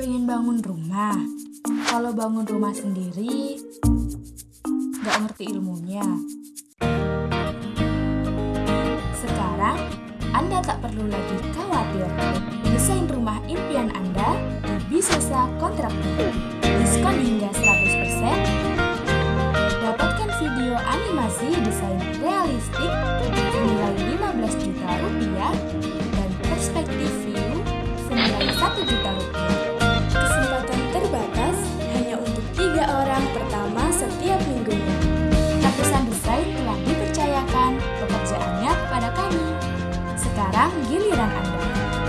Pengen bangun rumah. Kalau bangun rumah sendiri, nggak ngerti ilmunya. Sekarang, Anda tak perlu lagi khawatir. Desain rumah impian Anda di Bisesa Kontraktor. Diskon hingga 100%. Dapatkan video animasi desain realistik sekarang giliran Anda.